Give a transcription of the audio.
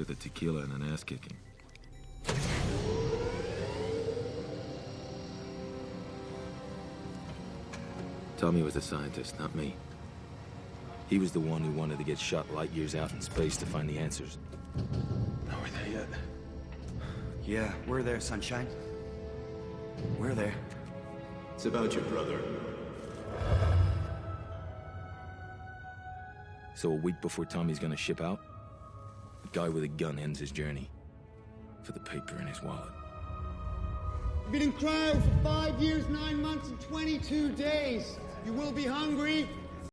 after the tequila and an ass kicking. Tommy was the scientist, not me. He was the one who wanted to get shot light years out in space to find the answers. Are we're there yet? Yeah, we're there, Sunshine. We're there. It's about your brother. So a week before Tommy's gonna ship out, guy with a gun ends his journey. For the paper in his wallet. You've been in cryo for five years, nine months, and 22 days. You will be hungry,